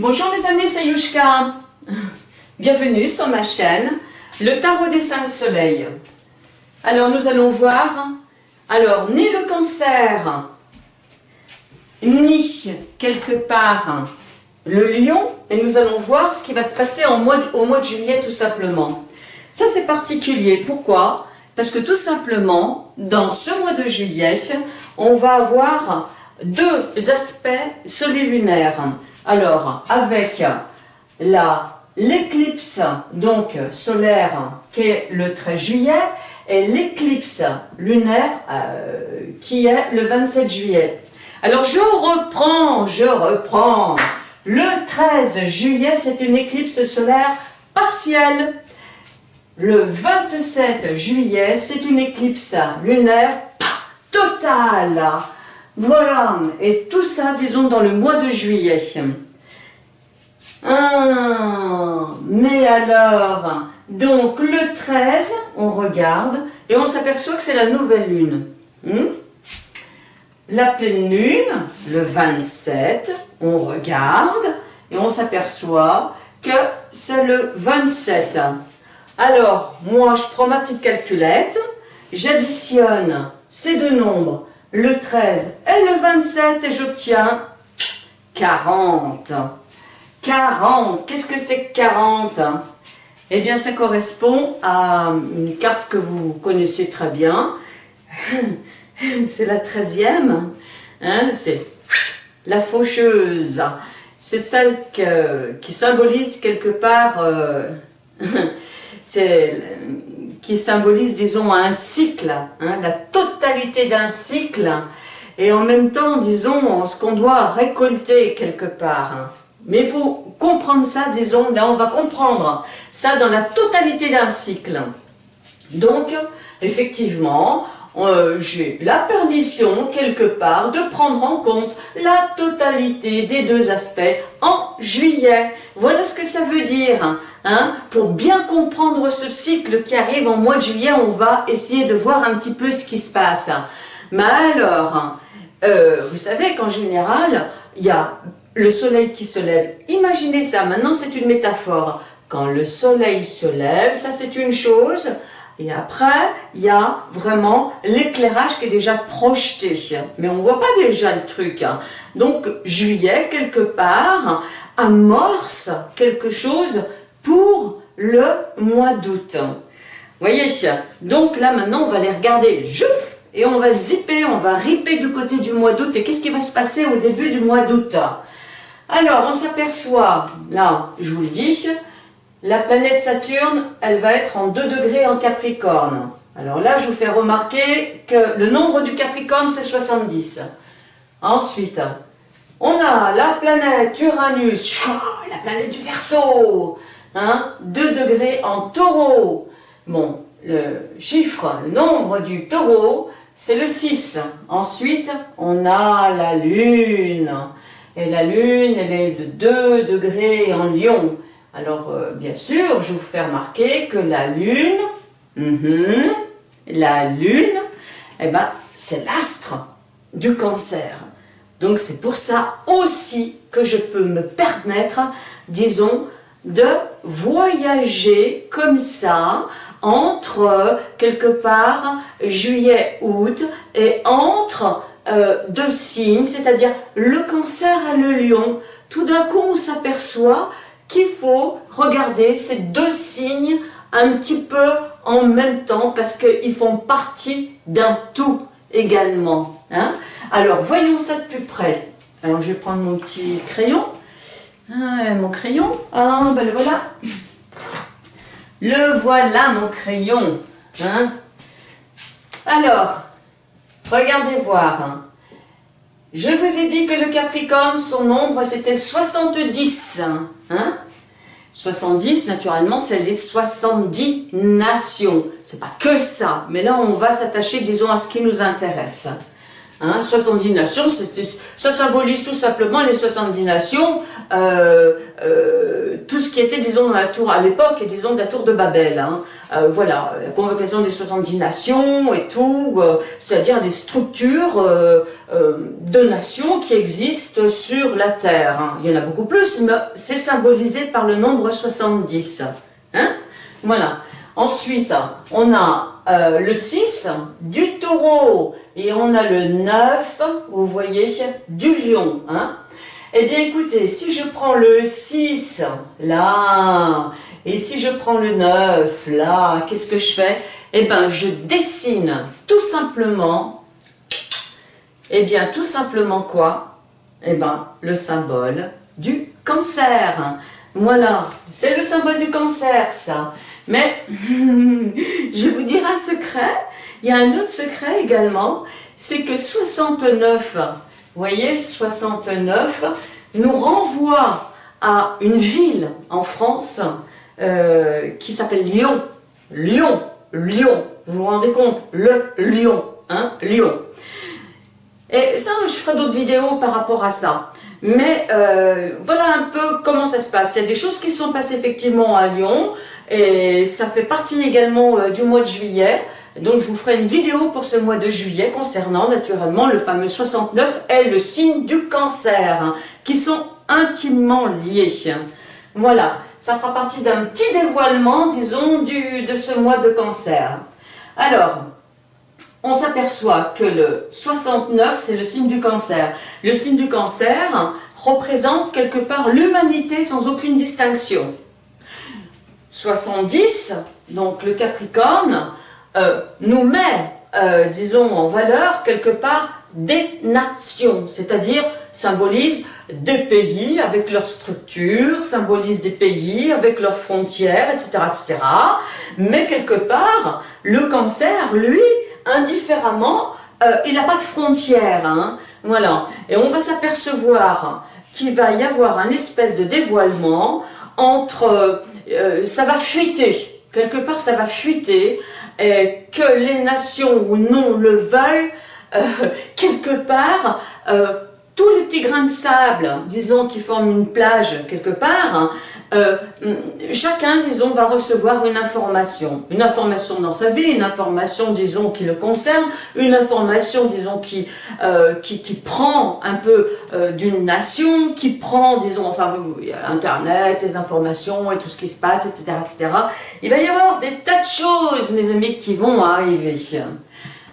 Bonjour mes amis, c'est Yushka. Bienvenue sur ma chaîne, le tarot des cinq soleils. Alors nous allons voir, alors ni le cancer, ni quelque part le lion, et nous allons voir ce qui va se passer au mois de juillet tout simplement. Ça c'est particulier, pourquoi? Parce que tout simplement, dans ce mois de juillet, on va avoir deux aspects solilunaires. Alors, avec l'éclipse donc solaire qui est le 13 juillet et l'éclipse lunaire euh, qui est le 27 juillet. Alors je reprends, je reprends. Le 13 juillet, c'est une éclipse solaire partielle. Le 27 juillet, c'est une éclipse lunaire totale. Voilà, et tout ça, disons, dans le mois de juillet. Ah, mais alors, donc le 13, on regarde, et on s'aperçoit que c'est la nouvelle lune. Hmm? La pleine lune, le 27, on regarde, et on s'aperçoit que c'est le 27. Alors, moi, je prends ma petite calculette, j'additionne ces deux nombres, le 13 et le 27 et j'obtiens 40. 40, qu'est-ce que c'est que 40 Eh bien, ça correspond à une carte que vous connaissez très bien. C'est la 13e. Hein, c'est la faucheuse. C'est celle qui symbolise quelque part... Euh, c'est qui symbolise, disons, un cycle, hein, la totalité d'un cycle, et en même temps, disons, ce qu'on doit récolter quelque part. Hein. Mais il faut comprendre ça, disons, là on va comprendre ça dans la totalité d'un cycle. Donc, effectivement, euh, j'ai la permission, quelque part, de prendre en compte la totalité des deux aspects en juillet. Voilà ce que ça veut dire. Hein. Pour bien comprendre ce cycle qui arrive en mois de juillet, on va essayer de voir un petit peu ce qui se passe. Mais alors, euh, vous savez qu'en général, il y a le soleil qui se lève. Imaginez ça, maintenant c'est une métaphore. Quand le soleil se lève, ça c'est une chose, et après, il y a vraiment l'éclairage qui est déjà projeté. Mais on ne voit pas déjà le truc. Hein. Donc, juillet, quelque part, amorce quelque chose pour le mois d'août. voyez Donc là, maintenant, on va les regarder. Et on va zipper, on va riper du côté du mois d'août. Et qu'est-ce qui va se passer au début du mois d'août? Alors, on s'aperçoit, là, je vous le dis, la planète Saturne, elle va être en 2 degrés en Capricorne. Alors là, je vous fais remarquer que le nombre du Capricorne, c'est 70. Ensuite, on a la planète Uranus, la planète du Verseau, hein, 2 degrés en taureau. Bon, le chiffre, le nombre du taureau, c'est le 6. Ensuite, on a la Lune. Et la Lune, elle est de 2 degrés en lion. Alors, euh, bien sûr, je vous fais remarquer que la Lune, mhm, la Lune, eh ben, c'est l'astre du cancer. Donc, c'est pour ça aussi que je peux me permettre, disons, de voyager comme ça entre quelque part juillet-août et entre euh, deux signes, c'est-à-dire le cancer et le lion. Tout d'un coup, on s'aperçoit qu'il faut regarder ces deux signes un petit peu en même temps parce qu'ils font partie d'un tout également. Hein. Alors, voyons ça de plus près. Alors, je vais prendre mon petit crayon. Ah, mon crayon. Ah, ben le voilà. Le voilà, mon crayon. Hein. Alors, regardez voir. Je vous ai dit que le Capricorne, son nombre, c'était 70. Hein? 70, naturellement, c'est les 70 nations. C'est pas que ça, mais là, on va s'attacher, disons, à ce qui nous intéresse. Hein, 70 nations, ça symbolise tout simplement les 70 nations, euh, euh, tout ce qui était, disons, dans la tour à l'époque, disons, de la tour de Babel. Hein. Euh, voilà, la convocation des 70 nations et tout, c'est-à-dire des structures de nations qui existent sur la terre. Hein. Il y en a beaucoup plus, mais c'est symbolisé par le nombre 70. Hein voilà. Ensuite, on a le 6 du taureau et on a le 9, vous voyez, du lion. Hein. Eh bien écoutez, si je prends le 6 là, et si je prends le 9 là, qu'est-ce que je fais? Eh bien je dessine tout simplement, eh bien tout simplement quoi? Eh bien le symbole du cancer. Voilà, c'est le symbole du cancer ça. Mais je vous dire un secret, il y a un autre secret également, c'est que 69, vous voyez, 69 nous renvoie à une ville en France euh, qui s'appelle Lyon. Lyon, Lyon, vous vous rendez compte? Le Lyon, hein, Lyon. Et ça, je ferai d'autres vidéos par rapport à ça. Mais euh, voilà un peu comment ça se passe. Il y a des choses qui sont passées effectivement à Lyon. Et ça fait partie également euh, du mois de juillet. Donc je vous ferai une vidéo pour ce mois de juillet concernant naturellement le fameux 69 et le signe du cancer, hein, qui sont intimement liés. Voilà, ça fera partie d'un petit dévoilement, disons, du, de ce mois de cancer. Alors, on s'aperçoit que le 69, c'est le signe du cancer. Le signe du cancer représente quelque part l'humanité sans aucune distinction. 70, donc le Capricorne, euh, nous met, euh, disons, en valeur quelque part des nations, c'est-à-dire symbolise des pays avec leur structure, symbolise des pays avec leurs frontières, etc., etc. Mais quelque part, le cancer, lui, indifféremment, euh, il n'a pas de frontières. Hein, voilà. Et on va s'apercevoir qu'il va y avoir un espèce de dévoilement entre ça va fuiter, quelque part ça va fuiter, et que les nations ou non le veulent, euh, quelque part, euh, tous les petits grains de sable, disons, qui forment une plage quelque part, hein, euh, chacun, disons, va recevoir une information. Une information dans sa vie, une information, disons, qui le concerne, une information, disons, qui, euh, qui, prend un peu euh, d'une nation, qui prend, disons, enfin, Internet, les informations et tout ce qui se passe, etc., etc. Il va y avoir des tas de choses, mes amis, qui vont arriver.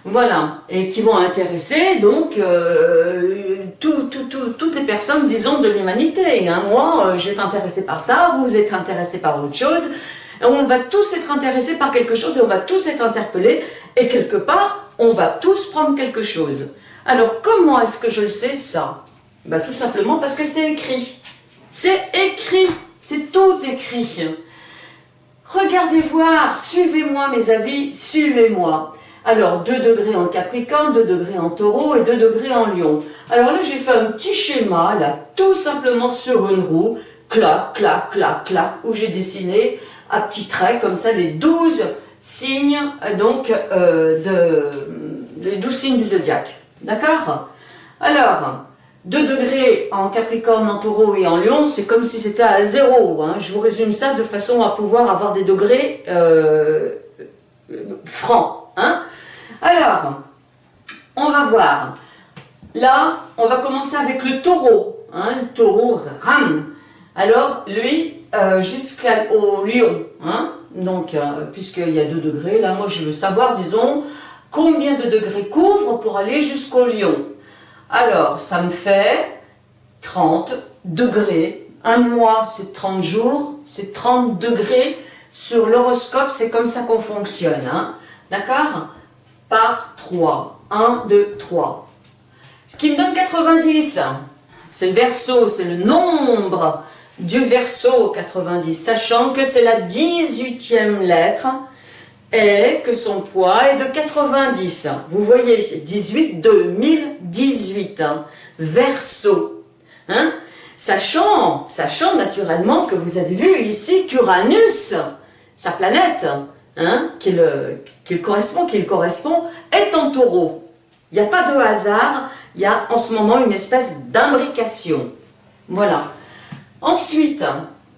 Voilà, et qui vont intéresser donc euh, toutes les personnes, disons, de l'humanité. Hein. Moi, euh, je vais être intéressé par ça, vous êtes intéressé par autre chose. On va tous être intéressés par quelque chose et on va tous être interpellés. Et quelque part, on va tous prendre quelque chose. Alors, comment est-ce que je le sais, ça? Ben, Tout simplement parce que c'est écrit. C'est écrit, c'est tout écrit. Regardez voir, suivez-moi mes avis, suivez-moi. Alors, 2 degrés en Capricorne, 2 degrés en Taureau et 2 degrés en Lion. Alors là, j'ai fait un petit schéma, là, tout simplement sur une roue, clac, clac, clac, clac, où j'ai dessiné à petits traits, comme ça, les 12 signes, donc, euh, les 12 signes du zodiaque. D'accord? Alors, 2 degrés en Capricorne, en Taureau et en Lion, c'est comme si c'était à zéro. Hein. Je vous résume ça de façon à pouvoir avoir des degrés euh, francs. Hein alors, on va voir. Là, on va commencer avec le taureau. Hein, le taureau ram. Alors, lui, euh, jusqu'au lion. Hein, donc, euh, puisqu'il y a 2 degrés, là, moi, je veux savoir, disons, combien de degrés couvre pour aller jusqu'au lion. Alors, ça me fait 30 degrés. Un mois, c'est 30 jours, c'est 30 degrés. Sur l'horoscope, c'est comme ça qu'on fonctionne. Hein. D'accord? Par 3. 1, 2, 3. Ce qui me donne 90. C'est le verso, c'est le nombre du verso 90, sachant que c'est la 18e lettre et que son poids est de 90. Vous voyez, 18, 2018, hein, verso. Hein? Sachant, sachant naturellement que vous avez vu ici qu'Uranus, sa planète, hein, qu'il correspond, qu'il correspond, est en taureau. Il n'y a pas de hasard, il y a en ce moment une espèce d'imbrication. Voilà. Ensuite,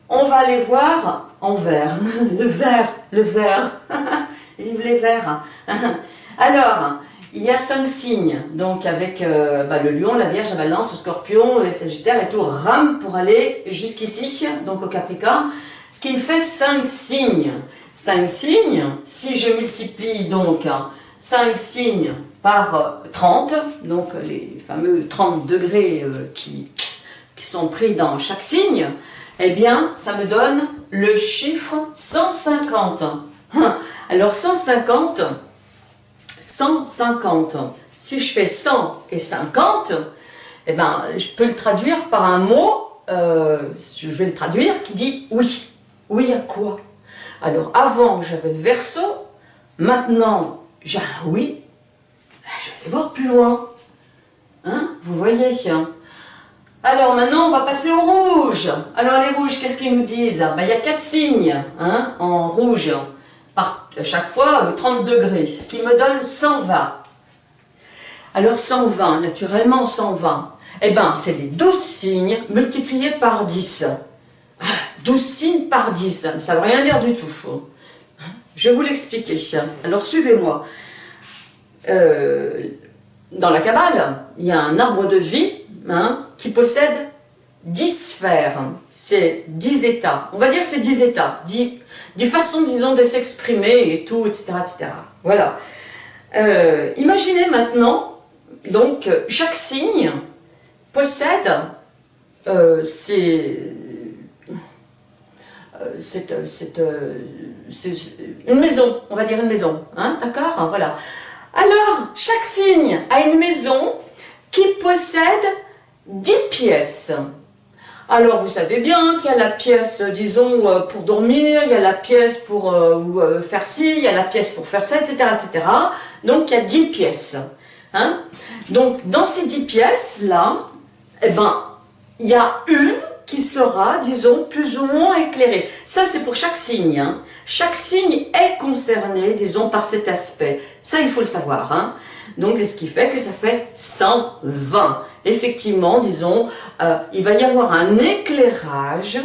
on va aller voir en vert. le vert, le vert. Vive les verts. Alors, il y a cinq signes, donc avec euh, bah, le lion, la vierge, la balance, le scorpion, le sagittaire et tout, rame pour aller jusqu'ici, donc au capricorne, ce qui me fait cinq signes. Cinq signes, si je multiplie donc cinq signes par 30, donc les fameux 30 degrés euh, qui, qui sont pris dans chaque signe, eh bien, ça me donne le chiffre 150. Alors 150, 150. Si je fais 100 et 50, eh ben, je peux le traduire par un mot, euh, je vais le traduire, qui dit oui. Oui à quoi? Alors avant, j'avais le verso, maintenant, j'ai un oui. Ben, je vais aller voir plus loin. Hein Vous voyez alors maintenant, on va passer au rouge. Alors les rouges, qu'est-ce qu'ils nous disent? Ben, Il y a quatre signes hein, en rouge à chaque fois 30 degrés, ce qui me donne 120. Alors 120, naturellement 120, eh bien c'est des 12 signes multipliés par 10. 12 ah, signes par 10, ça ne veut rien dire du tout. Je vais vous l'expliquer. Alors suivez-moi. Euh, dans la Kabbale, il y a un arbre de vie hein, qui possède 10 sphères. C'est 10 états. On va dire c'est 10 états, 10, des façons, disons, de s'exprimer et tout, etc. etc. Voilà. Euh, imaginez maintenant, donc, chaque signe possède euh, euh, une maison, on va dire une maison, hein, d'accord Voilà. Alors, chaque signe a une maison qui possède 10 pièces. Alors, vous savez bien qu'il y a la pièce, disons, euh, pour dormir, il y a la pièce pour euh, euh, faire ci, il y a la pièce pour faire ça, etc. etc. Donc, il y a 10 pièces. Hein. Donc, dans ces 10 pièces-là, eh ben, il y a une qui sera, disons, plus ou moins éclairée. Ça, c'est pour chaque signe. Hein. Chaque signe est concerné, disons, par cet aspect. Ça, il faut le savoir. Hein. Donc, ce qui fait que ça fait 120. Effectivement, disons, euh, il va y avoir un éclairage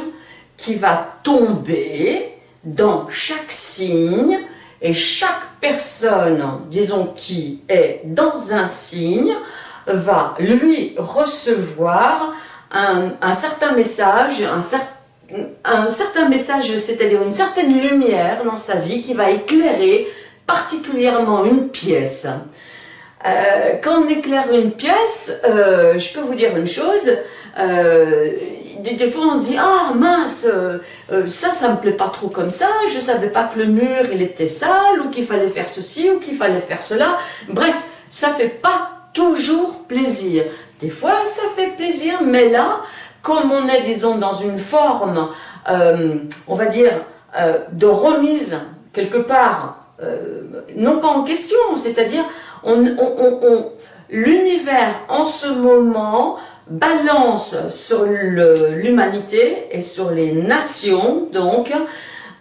qui va tomber dans chaque signe et chaque personne, disons, qui est dans un signe, va lui recevoir un, certain message, un, certain message, c'est-à-dire une certaine lumière dans sa vie qui va éclairer particulièrement une pièce. Euh, quand on éclaire une pièce, euh, je peux vous dire une chose, euh, des, fois on se dit « Ah mince, ça, ça me plaît pas trop comme ça, je savais pas que le mur il était sale, ou qu'il fallait faire ceci, ou qu'il fallait faire cela. » Bref, ça fait pas toujours plaisir. Des fois ça fait plaisir, mais là, comme on est, disons, dans une forme, on va dire, de remise quelque part, non pas en question, c'est-à-dire l'univers en ce moment balance sur l'humanité et sur les nations, donc,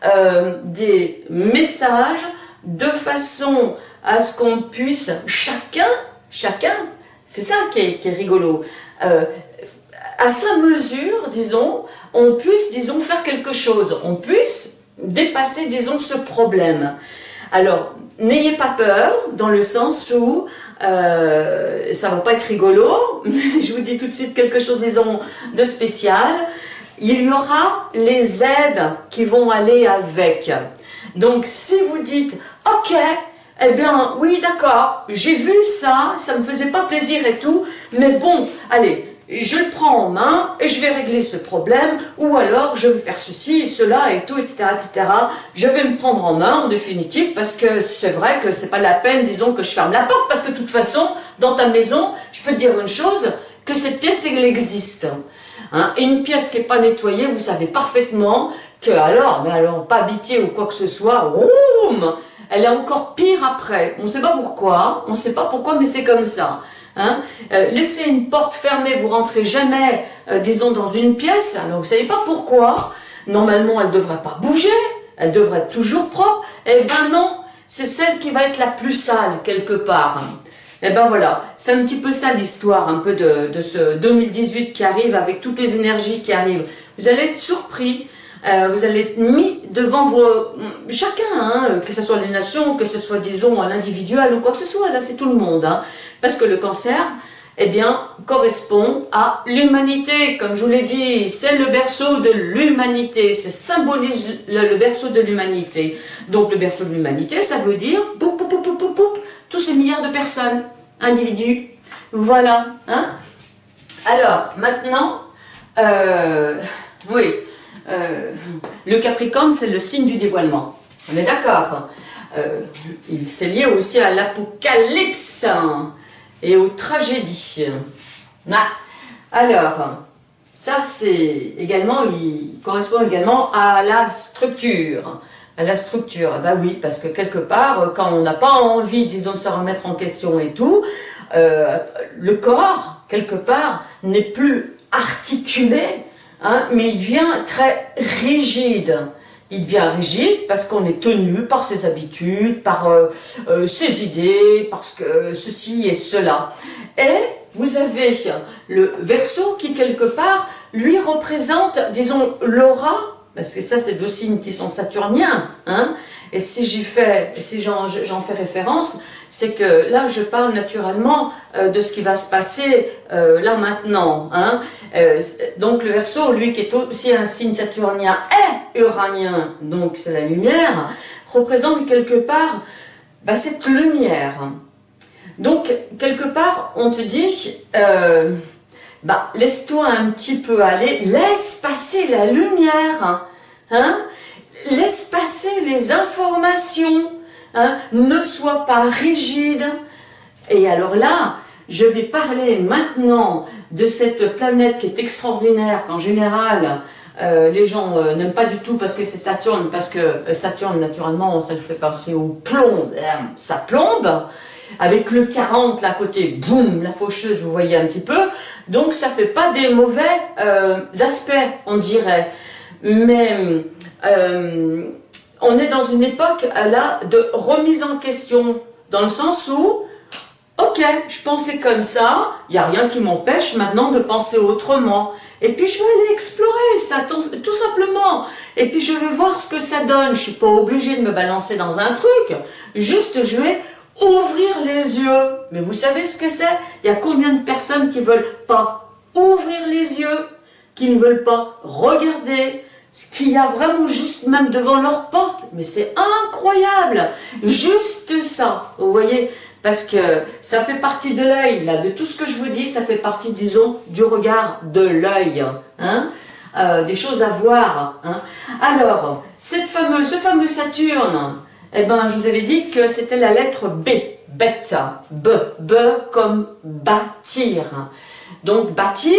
euh, des messages de façon à ce qu'on puisse, chacun, chacun, c'est ça qui est, rigolo, euh, à sa mesure, disons, on puisse, disons, faire quelque chose, on puisse dépasser, disons, ce problème. Alors, n'ayez pas peur, dans le sens où euh, ça va pas être rigolo, mais je vous dis tout de suite quelque chose, disons, de spécial. Il y aura les aides qui vont aller avec. Donc, si vous dites, ok, eh bien, oui, d'accord, j'ai vu ça, ça me faisait pas plaisir et tout, mais bon, allez, je le prends en main et je vais régler ce problème, ou alors je vais faire ceci, cela et tout, etc., etc. Je vais me prendre en main en définitive parce que c'est vrai que c'est pas la peine, disons, que je ferme la porte parce que de toute façon, dans ta maison, je peux dire une chose, que cette pièce, elle existe. Hein. Et une pièce qui n'est pas nettoyée, vous savez parfaitement que alors, mais alors, pas habitée ou quoi que ce soit, elle est encore pire après. On ne sait pas pourquoi, on ne sait pas pourquoi, mais c'est comme ça. Hein. Euh, laisser une porte fermée, vous rentrez jamais, euh, disons, dans une pièce, alors vous savez pas pourquoi, normalement elle ne devrait pas bouger, elle devrait être toujours propre, eh ben non, c'est celle qui va être la plus sale quelque part. Et ben voilà, c'est un petit peu ça l'histoire un peu de, de, ce 2018 qui arrive avec toutes les énergies qui arrivent. Vous allez être surpris, euh, vous allez être mis devant vos... Chacun, hein, que ce soit les nations, que ce soit disons à l'individuel ou quoi que ce soit, là c'est tout le monde. Hein, parce que le cancer, eh bien, correspond à l'humanité. Comme je vous l'ai dit, c'est le berceau de l'humanité, ça symbolise le, berceau de l'humanité. Donc le berceau de l'humanité, ça veut dire poup, poup, poup, tous ces milliards de personnes, individus. Voilà. Hein Alors, maintenant, euh, oui, euh, le Capricorne, c'est le signe du dévoilement. On est d'accord euh, Il s'est lié aussi à l'Apocalypse et aux tragédies. Alors, ça c'est également, il correspond également à la structure. À la structure, bah oui, parce que quelque part, quand on n'a pas envie, disons, de se remettre en question et tout, euh, le corps, quelque part, n'est plus articulé, hein, mais il devient très rigide il devient rigide parce qu'on est tenu par ses habitudes, par euh, euh, ses idées, parce que ceci et cela. Et vous avez le verso qui quelque part, lui représente, disons, l'aura, parce que ça c'est deux signes qui sont saturniens, hein, et si j'y fais, si j'en fais référence, c'est que là, je parle naturellement euh, de ce qui va se passer euh, là maintenant. Hein. Euh, donc le Verseau, lui qui est aussi un signe saturnien et uranien, donc c'est la lumière, représente quelque part bah, cette lumière. Donc quelque part, on te dit, bah, laisse-toi un petit peu aller, laisse passer la lumière. Hein laisse passer les informations, hein, ne sois pas rigide. Et alors là, je vais parler maintenant de cette planète qui est extraordinaire, qu'en général, euh, les gens euh, n'aiment pas du tout parce que c'est Saturne, parce que euh, Saturne, naturellement, ça lui fait penser au plomb, ça plombe, avec le 40 là côté, boum, la faucheuse, vous voyez un petit peu, donc ça fait pas des mauvais aspects, on dirait, mais on est dans une époque euh, là de remise en question, dans le sens où, ok, je pensais comme ça, il n'y a rien qui m'empêche maintenant de penser autrement. Et puis je vais aller explorer ça, tout simplement. Et puis je vais voir ce que ça donne. Je ne suis pas obligée de me balancer dans un truc. Juste, je vais ouvrir les yeux. Mais vous savez ce que c'est? Il y a combien de personnes qui ne veulent pas ouvrir les yeux, qui ne veulent pas regarder, ce qu'il y a vraiment juste même devant leur porte, mais c'est incroyable, juste ça, vous voyez, parce que ça fait partie de l'œil, là, de tout ce que je vous dis, ça fait partie, disons, du regard de l'œil, hein, euh, des choses à voir. Hein. Alors, cette fameuse, ce fameux Saturne, eh ben, je vous avais dit que c'était la lettre B, bêta, B, B comme bâtir. Donc, bâtir,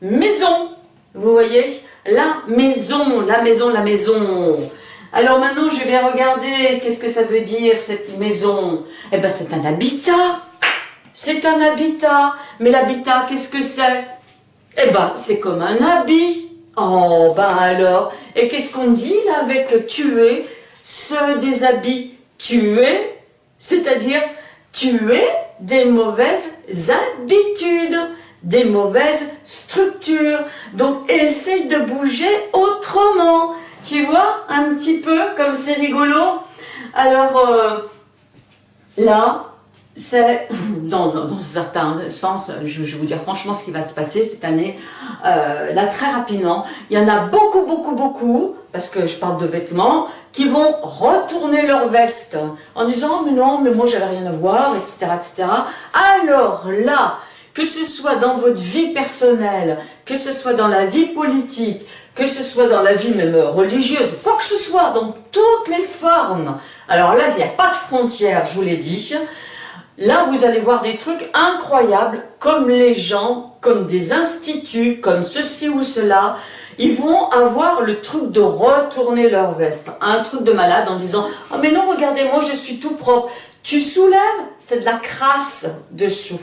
maison, vous voyez la maison, la maison, la maison. Alors maintenant, je vais regarder qu'est-ce que ça veut dire, cette maison? Eh bien, c'est un habitat. C'est un habitat. Mais l'habitat, qu'est-ce que c'est? Eh bien, c'est comme un habit. Oh, ben alors. Et qu'est-ce qu'on dit là avec tuer Se déshabituer, c'est-à-dire tuer des mauvaises habitudes des mauvaises structures. Donc, essaye de bouger autrement. Tu vois, un petit peu, comme c'est rigolo. Alors, euh, là, c'est, dans, dans, certains sens, je, vais vous dire franchement ce qui va se passer cette année, euh, là, très rapidement, il y en a beaucoup, beaucoup, beaucoup, parce que je parle de vêtements, qui vont retourner leur veste en disant « mais non, mais moi j'avais rien à voir, etc. etc. » Alors là, que ce soit dans votre vie personnelle, que ce soit dans la vie politique, que ce soit dans la vie même religieuse, quoi que ce soit, dans toutes les formes. Alors là, il n'y a pas de frontières, je vous l'ai dit. Là, vous allez voir des trucs incroyables, comme les gens, comme des instituts, comme ceci ou cela, ils vont avoir le truc de retourner leur veste. Un truc de malade en disant « Ah mais non, regardez, moi je suis tout propre. » Tu soulèves, c'est de la crasse dessous.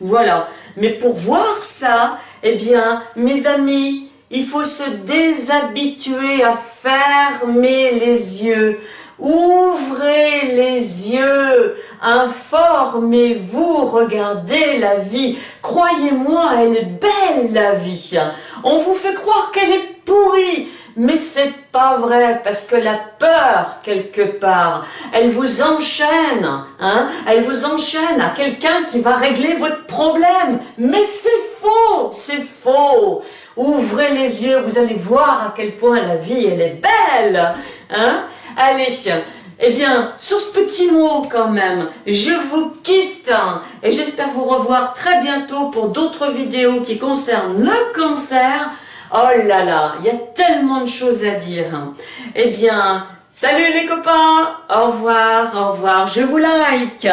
Voilà. Mais pour voir ça, eh bien, mes amis, il faut se déshabituer à fermer les yeux. Ouvrez les yeux, informez-vous, regardez la vie. Croyez-moi, elle est belle la vie. On vous fait croire qu'elle est pourrie, mais c'est pas vrai, parce que la peur, quelque part, elle vous enchaîne, hein Elle vous enchaîne à quelqu'un qui va régler votre problème. Mais c'est faux, c'est faux. Ouvrez les yeux, vous allez voir à quel point la vie, elle est belle, hein Allez, eh bien, sur ce petit mot quand même, je vous quitte et j'espère vous revoir très bientôt pour d'autres vidéos qui concernent le cancer. Oh là là, il y a tellement de choses à dire. Eh bien, salut les copains, au revoir, au revoir, je vous like.